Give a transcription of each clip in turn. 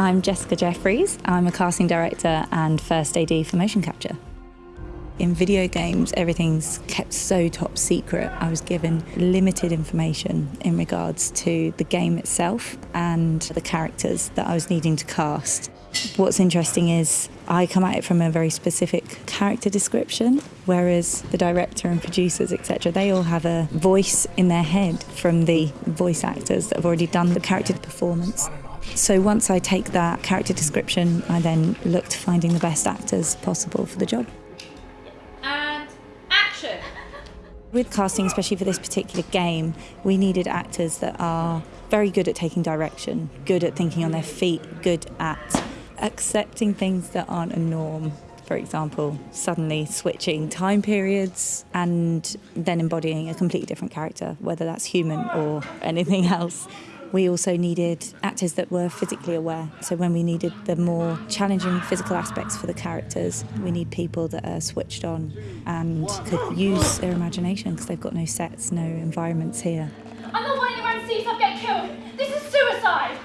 I'm Jessica Jeffries. I'm a casting director and first AD for motion capture. In video games, everything's kept so top secret. I was given limited information in regards to the game itself and the characters that I was needing to cast. What's interesting is I come at it from a very specific character description, whereas the director and producers, etc., they all have a voice in their head from the voice actors that have already done the character performance. So once I take that character description, I then look to finding the best actors possible for the job. And action! With casting, especially for this particular game, we needed actors that are very good at taking direction, good at thinking on their feet, good at accepting things that aren't a norm. For example, suddenly switching time periods and then embodying a completely different character, whether that's human or anything else. We also needed actors that were physically aware. So when we needed the more challenging physical aspects for the characters, we need people that are switched on and could use their imagination because they've got no sets, no environments here. I'm not wanting around to see yourself get killed! This is suicide!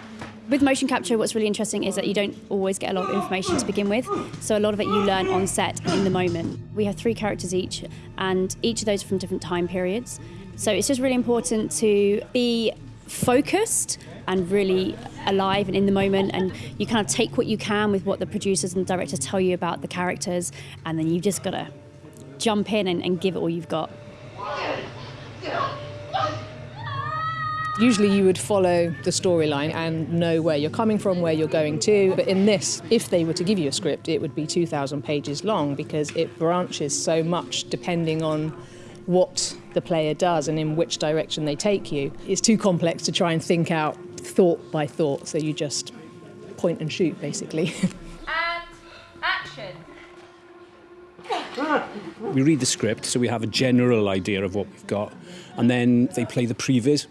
With motion capture, what's really interesting is that you don't always get a lot of information to begin with. So a lot of it you learn on set in the moment. We have three characters each, and each of those are from different time periods. So it's just really important to be focused and really alive and in the moment and you kind of take what you can with what the producers and directors tell you about the characters and then you've just got to jump in and, and give it all you've got. Usually you would follow the storyline and know where you're coming from, where you're going to. But in this, if they were to give you a script, it would be 2,000 pages long because it branches so much depending on what the player does and in which direction they take you. It's too complex to try and think out thought by thought, so you just point and shoot basically. And action! We read the script, so we have a general idea of what we've got, and then they play the previs,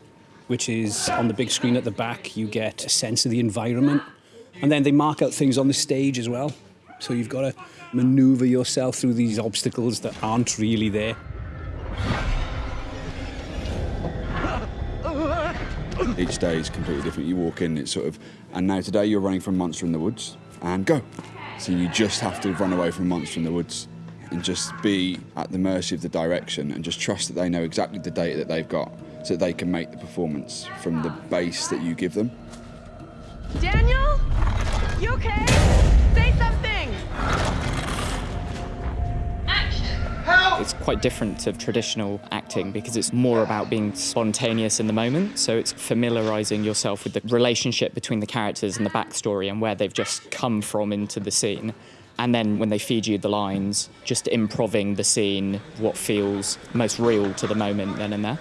which is on the big screen at the back. You get a sense of the environment, and then they mark out things on the stage as well. So you've got to maneuver yourself through these obstacles that aren't really there. Each day is completely different. You walk in, it's sort of, and now today you're running from Monster in the Woods, and go. So you just have to run away from Monster in the Woods and just be at the mercy of the direction and just trust that they know exactly the data that they've got so they can make the performance from the base that you give them. Daniel? You okay? It's quite different to traditional acting because it's more about being spontaneous in the moment. So it's familiarizing yourself with the relationship between the characters and the backstory and where they've just come from into the scene. And then when they feed you the lines, just improving the scene, what feels most real to the moment then and there.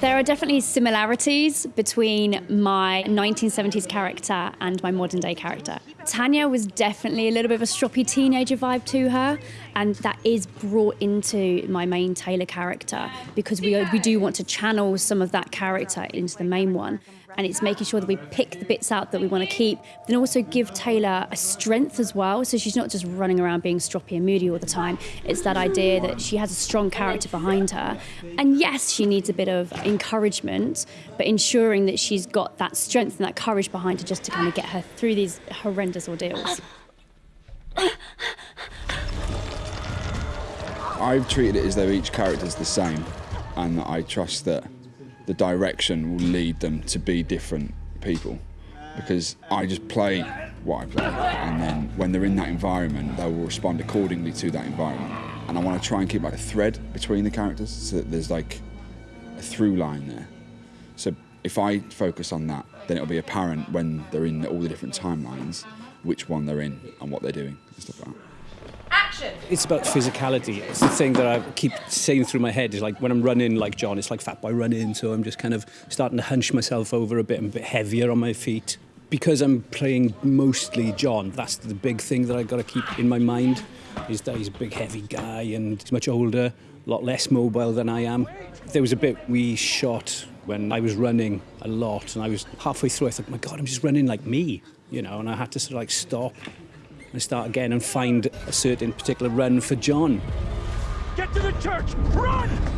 There are definitely similarities between my 1970s character and my modern day character. Tanya was definitely a little bit of a stroppy teenager vibe to her, and that is brought into my main Taylor character because we, we do want to channel some of that character into the main one. And it's making sure that we pick the bits out that we want to keep, then also give Taylor a strength as well. So she's not just running around being stroppy and moody all the time. It's that idea that she has a strong character behind her. And yes, she needs a bit of encouragement, but ensuring that she's got that strength and that courage behind her just to kind of get her through these horrendous ordeals. I've treated it as though each character's the same, and I trust that the direction will lead them to be different people. Because I just play what I play, and then when they're in that environment, they will respond accordingly to that environment. And I want to try and keep like a thread between the characters, so that there's like a through line there. So if I focus on that, then it'll be apparent when they're in all the different timelines, which one they're in and what they're doing and stuff like that. Action! It's about physicality. It's the thing that I keep saying through my head is like when I'm running like John, it's like Fat Boy running, so I'm just kind of starting to hunch myself over a bit and a bit heavier on my feet. Because I'm playing mostly John, that's the big thing that I've got to keep in my mind, is that he's a big heavy guy and he's much older, a lot less mobile than I am. There was a bit we shot when I was running a lot and I was halfway through, I thought, my God, I'm just running like me, you know, and I had to sort of like stop and start again and find a certain particular run for John. Get to the church! Run!